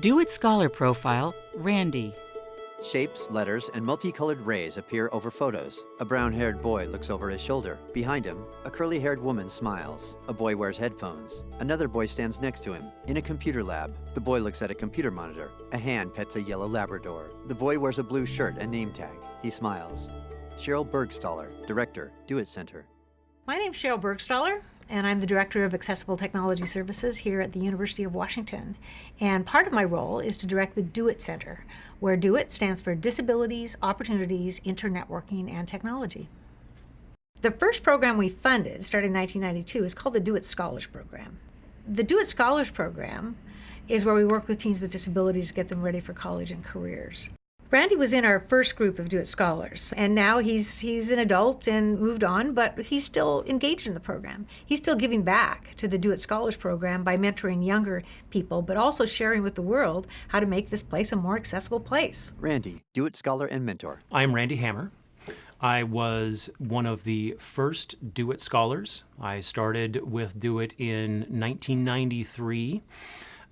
Do It Scholar Profile, Randy. Shapes, letters, and multicolored rays appear over photos. A brown-haired boy looks over his shoulder. Behind him, a curly-haired woman smiles. A boy wears headphones. Another boy stands next to him. In a computer lab, the boy looks at a computer monitor. A hand pets a yellow Labrador. The boy wears a blue shirt and name tag. He smiles. Sheryl Burgstahler, Director, Do It Center. My name's Sheryl Burgstahler and I'm the Director of Accessible Technology Services here at the University of Washington. And part of my role is to direct the Do It Center, where Do It stands for Disabilities, Opportunities, Internetworking, and Technology. The first program we funded, starting in 1992, is called the Do It Scholars Program. The Do It Scholars Program is where we work with teens with disabilities to get them ready for college and careers. Randy was in our first group of Do It Scholars, and now he's he's an adult and moved on, but he's still engaged in the program. He's still giving back to the Do It Scholars program by mentoring younger people, but also sharing with the world how to make this place a more accessible place. Randy, Do It Scholar and Mentor. I'm Randy Hammer. I was one of the first Do It Scholars. I started with Do It in 1993.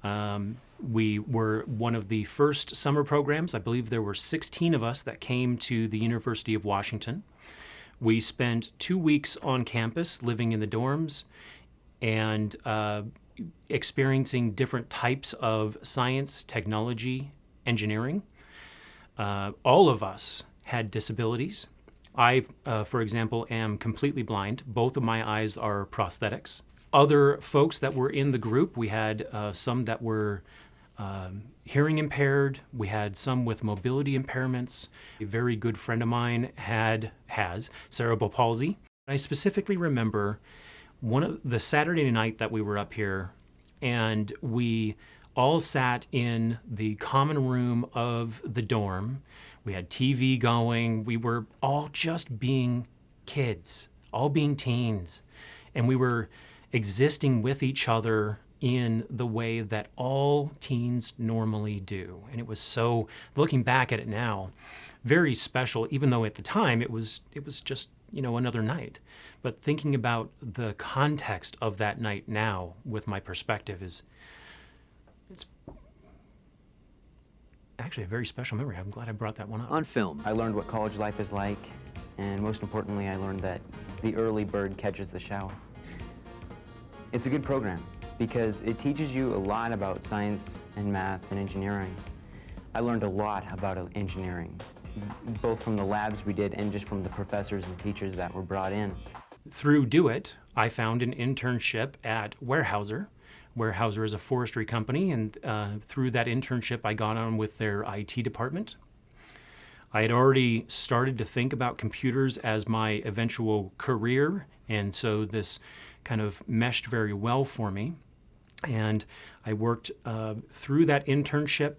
Um, we were one of the first summer programs. I believe there were 16 of us that came to the University of Washington. We spent two weeks on campus living in the dorms and uh, experiencing different types of science, technology, engineering. Uh, all of us had disabilities. I, uh, for example, am completely blind. Both of my eyes are prosthetics. Other folks that were in the group, we had uh, some that were um, hearing impaired. We had some with mobility impairments. A very good friend of mine had has cerebral palsy. I specifically remember one of the Saturday night that we were up here, and we all sat in the common room of the dorm. We had TV going. We were all just being kids, all being teens, and we were existing with each other in the way that all teens normally do. And it was so, looking back at it now, very special, even though at the time it was, it was just, you know, another night. But thinking about the context of that night now with my perspective is, it's actually a very special memory. I'm glad I brought that one up. On film. I learned what college life is like, and most importantly, I learned that the early bird catches the shower. It's a good program because it teaches you a lot about science and math and engineering. I learned a lot about engineering, both from the labs we did and just from the professors and teachers that were brought in. Through Do It, I found an internship at Weyerhaeuser. Weyerhaeuser is a forestry company, and uh, through that internship, I got on with their IT department. I had already started to think about computers as my eventual career, and so this kind of meshed very well for me. And I worked uh, through that internship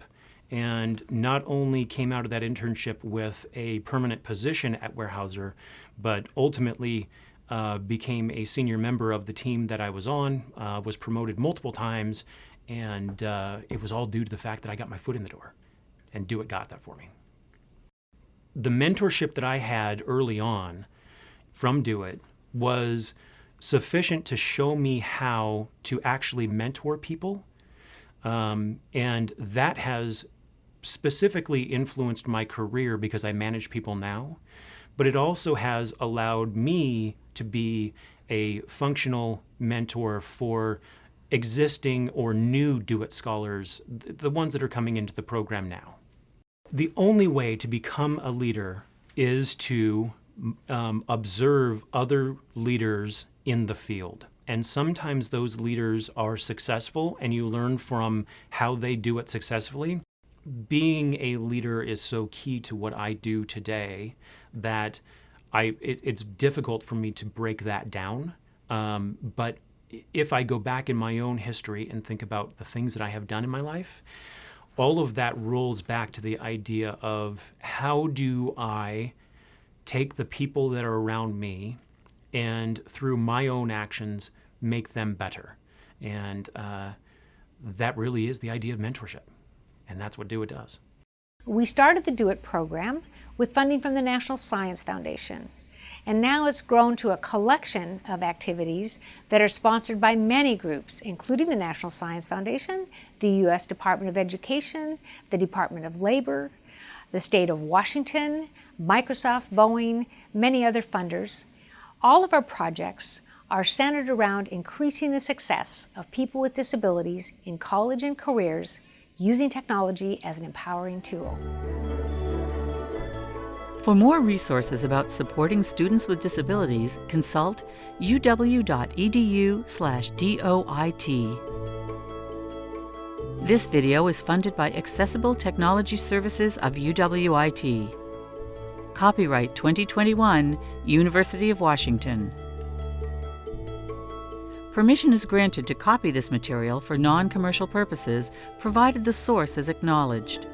and not only came out of that internship with a permanent position at Weyerhaeuser, but ultimately uh, became a senior member of the team that I was on, uh, was promoted multiple times, and uh, it was all due to the fact that I got my foot in the door, and Do It got that for me. The mentorship that I had early on from Do It was sufficient to show me how to actually mentor people. Um, and that has specifically influenced my career because I manage people now. But it also has allowed me to be a functional mentor for existing or new Do-It scholars, the ones that are coming into the program now. The only way to become a leader is to um, observe other leaders in the field. And sometimes those leaders are successful and you learn from how they do it successfully. Being a leader is so key to what I do today that I, it, it's difficult for me to break that down. Um, but if I go back in my own history and think about the things that I have done in my life, all of that rolls back to the idea of how do I take the people that are around me and through my own actions make them better. And uh, that really is the idea of mentorship. And that's what Do It does. We started the Do It program with funding from the National Science Foundation. and now it's grown to a collection of activities that are sponsored by many groups, including the National Science Foundation, the U.S. Department of Education, the Department of Labor, the state of Washington, Microsoft, Boeing, many other funders. All of our projects are centered around increasing the success of people with disabilities in college and careers using technology as an empowering tool. For more resources about supporting students with disabilities, consult uw.edu/doit. This video is funded by Accessible Technology Services of UWIT. Copyright 2021, University of Washington. Permission is granted to copy this material for non-commercial purposes, provided the source is acknowledged.